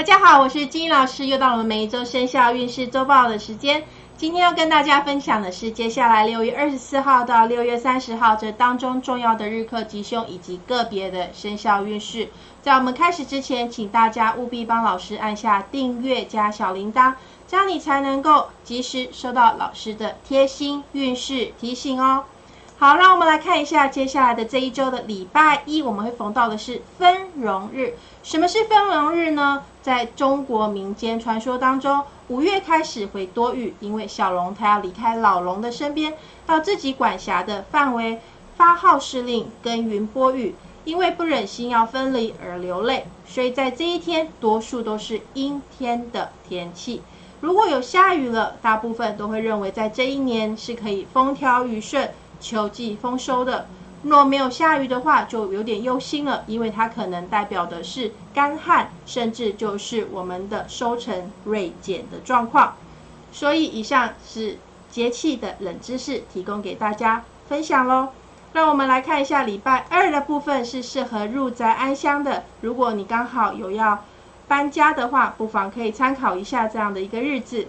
大家好，我是金英老师，又到了我们每一周生肖运势周报的时间。今天要跟大家分享的是接下来六月二十四号到六月三十号这当中重要的日课吉凶以及个别的生肖运势。在我们开始之前，请大家务必帮老师按下订阅加小铃铛，这样你才能够及时收到老师的贴心运势提醒哦。好，让我们来看一下接下来的这一周的礼拜一，我们会逢到的是分荣日。什么是分荣日呢？在中国民间传说当中，五月开始会多雨，因为小龙它要离开老龙的身边，到自己管辖的范围发号施令，耕耘播雨。因为不忍心要分离而流泪，所以在这一天，多数都是阴天的天气。如果有下雨了，大部分都会认为在这一年是可以风调雨顺。秋季丰收的，若没有下雨的话，就有点忧心了，因为它可能代表的是干旱，甚至就是我们的收成锐减的状况。所以，以上是节气的冷知识，提供给大家分享喽。让我们来看一下礼拜二的部分是适合入宅安乡的。如果你刚好有要搬家的话，不妨可以参考一下这样的一个日子。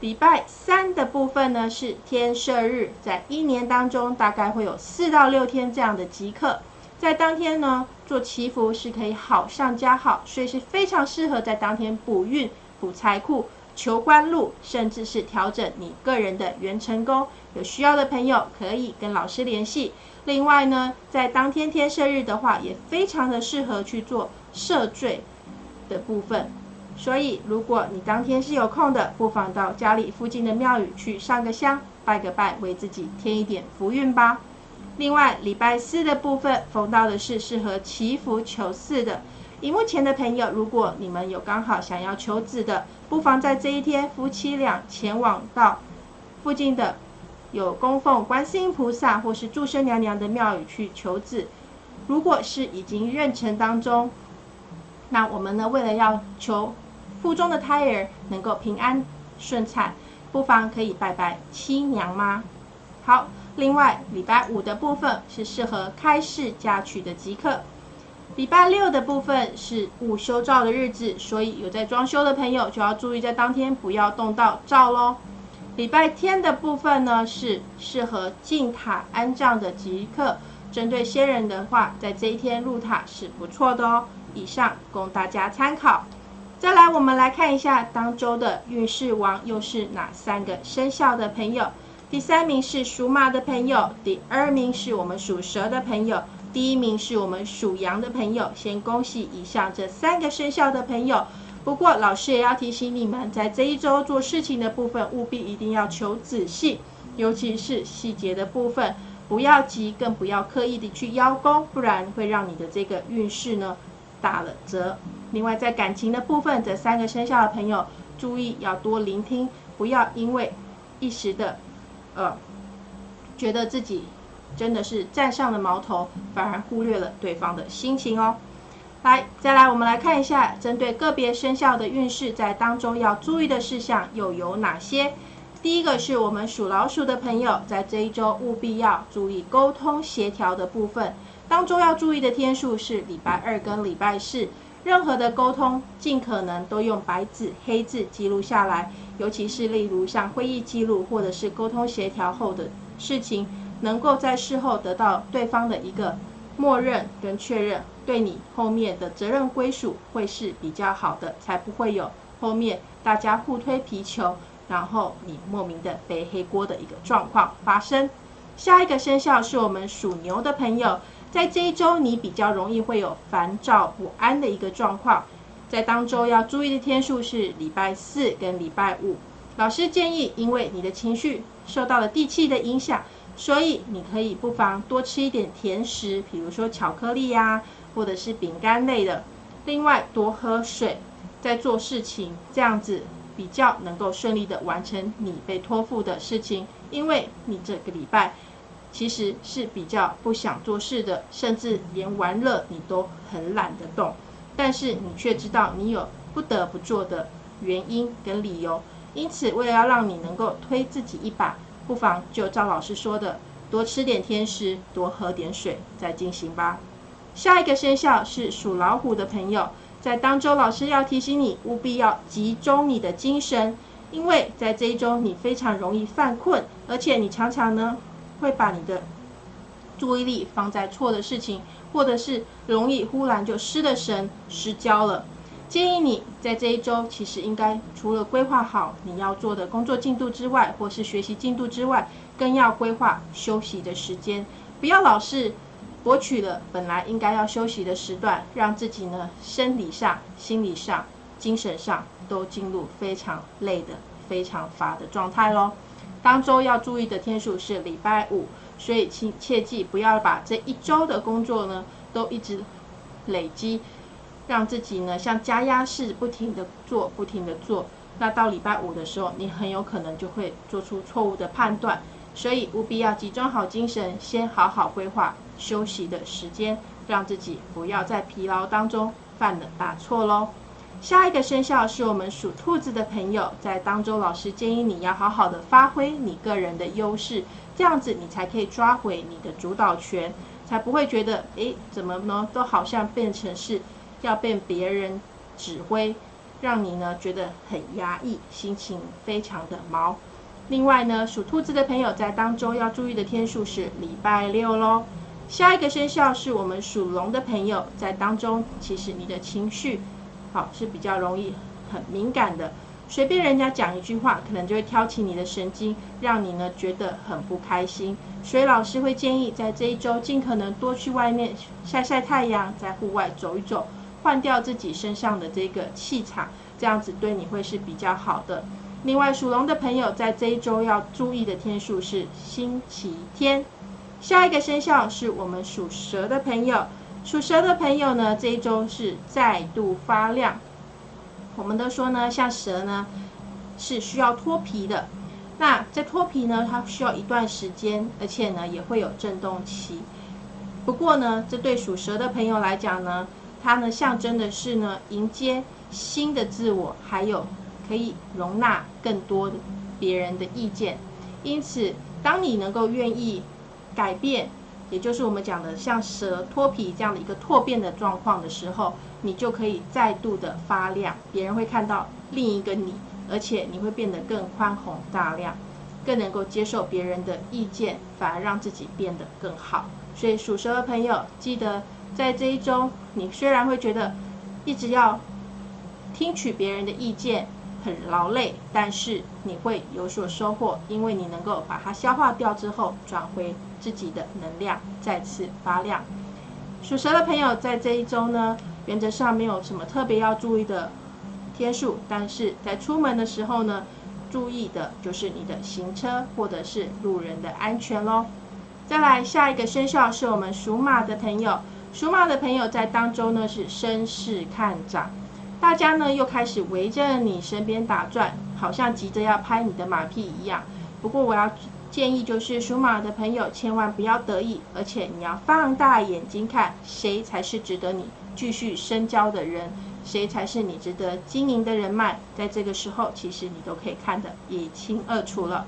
礼拜三的部分呢是天赦日，在一年当中大概会有四到六天这样的吉刻，在当天呢做祈福是可以好上加好，所以是非常适合在当天补运、补财库、求官禄，甚至是调整你个人的元成功。有需要的朋友可以跟老师联系。另外呢，在当天天赦日的话，也非常的适合去做赦罪的部分。所以，如果你当天是有空的，不妨到家里附近的庙宇去上个香、拜个拜，为自己添一点福运吧。另外，礼拜四的部分逢到的是适合祈福求嗣的。荧幕前的朋友，如果你们有刚好想要求子的，不妨在这一天夫妻俩前往到附近的有供奉观世音菩萨或是祝生娘娘的庙宇去求子。如果是已经妊娠当中，那我们呢，为了要求。腹中的胎儿能够平安顺产，不妨可以拜拜七娘妈。好，另外礼拜五的部分是适合开市嫁娶的吉刻，礼拜六的部分是午休照的日子，所以有在装修的朋友就要注意在当天不要动到照喽。礼拜天的部分呢是适合进塔安葬的吉刻，针对先人的话，在这一天入塔是不错的哦。以上供大家参考。再来，我们来看一下当周的运势王又是哪三个生肖的朋友。第三名是属马的朋友，第二名是我们属蛇的朋友，第一名是我们属羊的朋友。先恭喜以上这三个生肖的朋友。不过老师也要提醒你们，在这一周做事情的部分，务必一定要求仔细，尤其是细节的部分，不要急，更不要刻意的去邀功，不然会让你的这个运势呢打了折。另外，在感情的部分，这三个生肖的朋友注意要多聆听，不要因为一时的呃觉得自己真的是占上了矛头，反而忽略了对方的心情哦。来，再来我们来看一下，针对个别生肖的运势，在当中要注意的事项又有哪些？第一个是我们属老鼠的朋友，在这一周务必要注意沟通协调的部分，当中要注意的天数是礼拜二跟礼拜四。任何的沟通，尽可能都用白纸黑字记录下来，尤其是例如像会议记录或者是沟通协调后的事情，能够在事后得到对方的一个默认跟确认，对你后面的责任归属会是比较好的，才不会有后面大家互推皮球，然后你莫名的背黑锅的一个状况发生。下一个生肖是我们属牛的朋友。在这一周，你比较容易会有烦躁不安的一个状况。在当周要注意的天数是礼拜四跟礼拜五。老师建议，因为你的情绪受到了地气的影响，所以你可以不妨多吃一点甜食，比如说巧克力呀，或者是饼干类的。另外，多喝水，在做事情，这样子比较能够顺利的完成你被托付的事情。因为你这个礼拜。其实是比较不想做事的，甚至连玩乐你都很懒得动，但是你却知道你有不得不做的原因跟理由，因此为了要让你能够推自己一把，不妨就照老师说的，多吃点甜食，多喝点水，再进行吧。下一个生肖是属老虎的朋友，在当周老师要提醒你，务必要集中你的精神，因为在这一周你非常容易犯困，而且你常常呢会把你的注意力放在错的事情，或者是容易忽然就失了神、失焦了。建议你在这一周，其实应该除了规划好你要做的工作进度之外，或是学习进度之外，更要规划休息的时间，不要老是博取了本来应该要休息的时段，让自己呢生理上、心理上、精神上都进入非常累的、非常乏的状态喽。当周要注意的天数是礼拜五，所以请切记不要把这一周的工作呢都一直累积。让自己呢像加压式不停的做，不停的做，那到礼拜五的时候，你很有可能就会做出错误的判断，所以务必要集中好精神，先好好规划休息的时间，让自己不要在疲劳当中犯了大错喽。下一个生肖是我们属兔子的朋友，在当中老师建议你要好好的发挥你个人的优势，这样子你才可以抓回你的主导权，才不会觉得诶怎么呢，都好像变成是。要被别人指挥，让你呢觉得很压抑，心情非常的毛。另外呢，属兔子的朋友在当中要注意的天数是礼拜六喽。下一个生肖是我们属龙的朋友，在当中其实你的情绪好是比较容易很敏感的，随便人家讲一句话，可能就会挑起你的神经，让你呢觉得很不开心。所以老师会建议在这一周尽可能多去外面晒晒太阳，在户外走一走。换掉自己身上的这个气场，这样子对你会是比较好的。另外，属龙的朋友在这一周要注意的天数是星期天。下一个生肖是我们属蛇的朋友，属蛇的朋友呢，这一周是再度发亮。我们都说呢，像蛇呢是需要脱皮的，那在脱皮呢，它需要一段时间，而且呢也会有震动期。不过呢，这对属蛇的朋友来讲呢，它呢象征的是呢迎接新的自我，还有可以容纳更多别人的意见。因此，当你能够愿意改变，也就是我们讲的像蛇脱皮这样的一个蜕变的状况的时候，你就可以再度的发亮，别人会看到另一个你，而且你会变得更宽宏大量，更能够接受别人的意见，反而让自己变得更好。所以属蛇的朋友记得。在这一周，你虽然会觉得一直要听取别人的意见很劳累，但是你会有所收获，因为你能够把它消化掉之后，转回自己的能量，再次发亮。属蛇的朋友在这一周呢，原则上没有什么特别要注意的天数，但是在出门的时候呢，注意的就是你的行车或者是路人的安全喽。再来下一个生肖是我们属马的朋友。属马的朋友在当中呢是声势看涨，大家呢又开始围着你身边打转，好像急着要拍你的马屁一样。不过我要建议就是属马的朋友千万不要得意，而且你要放大眼睛看谁才是值得你继续深交的人，谁才是你值得经营的人脉，在这个时候其实你都可以看得一清二楚了。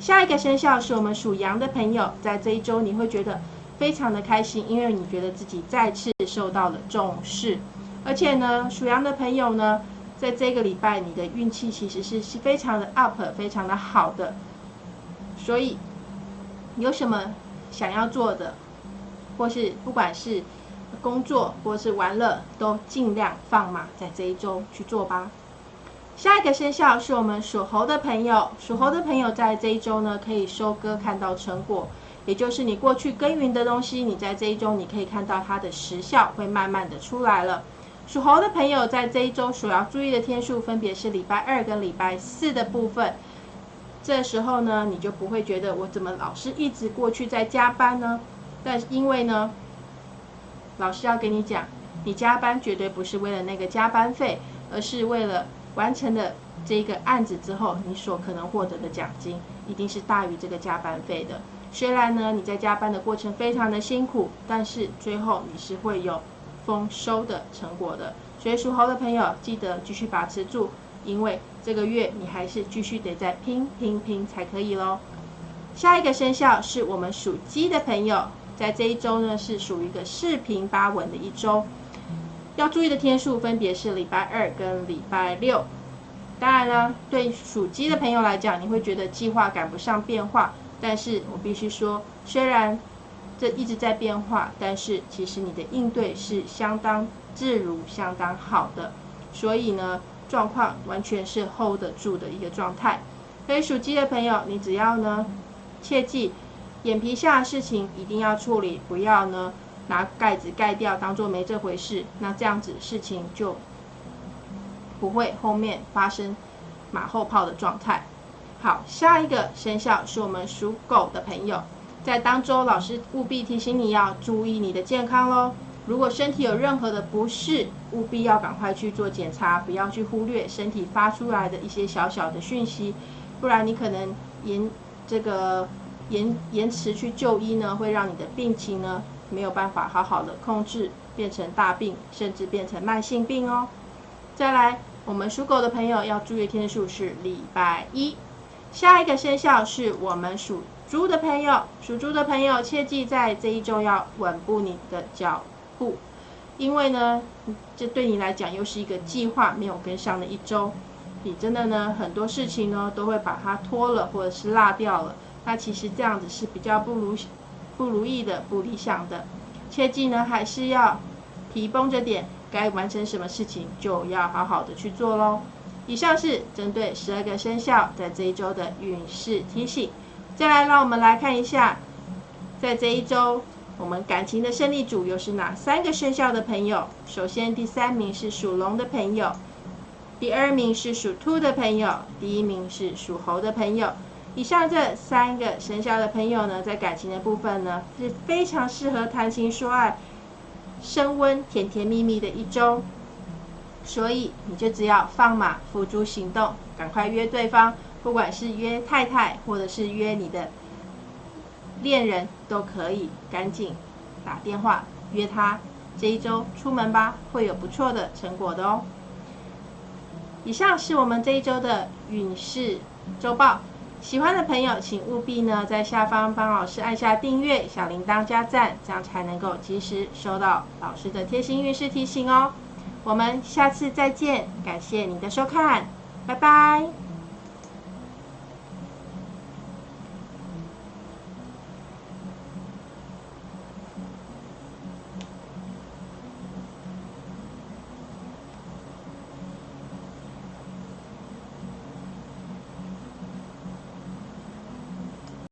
下一个生肖是我们属羊的朋友，在这一周你会觉得。非常的开心，因为你觉得自己再次受到了重视，而且呢，属羊的朋友呢，在这个礼拜你的运气其实是是非常的 up，非常的好的，所以有什么想要做的，或是不管是工作或是玩乐，都尽量放马在这一周去做吧。下一个生肖是我们属猴的朋友，属猴的朋友在这一周呢，可以收割看到成果。也就是你过去耕耘的东西，你在这一周你可以看到它的时效会慢慢的出来了。属猴的朋友在这一周所要注意的天数分别是礼拜二跟礼拜四的部分。这时候呢，你就不会觉得我怎么老是一直过去在加班呢？但因为呢，老师要跟你讲，你加班绝对不是为了那个加班费，而是为了完成了这个案子之后，你所可能获得的奖金一定是大于这个加班费的。虽然呢，你在加班的过程非常的辛苦，但是最后你是会有丰收的成果的。所以属猴的朋友记得继续把持住，因为这个月你还是继续得再拼拼拼才可以喽。下一个生肖是我们属鸡的朋友，在这一周呢是属于一个四平八稳的一周。要注意的天数分别是礼拜二跟礼拜六。当然呢，对属鸡的朋友来讲，你会觉得计划赶不上变化。但是我必须说，虽然这一直在变化，但是其实你的应对是相当自如、相当好的。所以呢，状况完全是 hold 得住的一个状态。所以属鸡的朋友，你只要呢，切记眼皮下的事情一定要处理，不要呢拿盖子盖掉，当做没这回事。那这样子事情就。不会后面发生马后炮的状态。好，下一个生肖是我们属狗的朋友，在当周老师务必提醒你要注意你的健康喽。如果身体有任何的不适，务必要赶快去做检查，不要去忽略身体发出来的一些小小的讯息，不然你可能延这个延延迟去就医呢，会让你的病情呢没有办法好好的控制，变成大病，甚至变成慢性病哦。再来，我们属狗的朋友要注意天数是礼拜一。下一个生肖是我们属猪的朋友，属猪的朋友切记在这一周要稳步你的脚步，因为呢，这对你来讲又是一个计划没有跟上的一周，你真的呢很多事情呢都会把它拖了或者是落掉了。那其实这样子是比较不如不如意的、不理想的。切记呢还是要皮绷着点。该完成什么事情就要好好的去做喽。以上是针对十二个生肖在这一周的运势提醒。再来，让我们来看一下，在这一周我们感情的胜利组又是哪三个生肖的朋友？首先，第三名是属龙的朋友，第二名是属兔的朋友，第一名是属猴的朋友。以上这三个生肖的朋友呢，在感情的部分呢，是非常适合谈情说爱。升温、甜甜蜜蜜的一周，所以你就只要放马付诸行动，赶快约对方，不管是约太太，或者是约你的恋人，都可以赶紧打电话约他，这一周出门吧，会有不错的成果的哦。以上是我们这一周的运势周报。喜欢的朋友，请务必呢在下方帮老师按下订阅、小铃铛加赞，这样才能够及时收到老师的贴心运势提醒哦。我们下次再见，感谢你的收看，拜拜。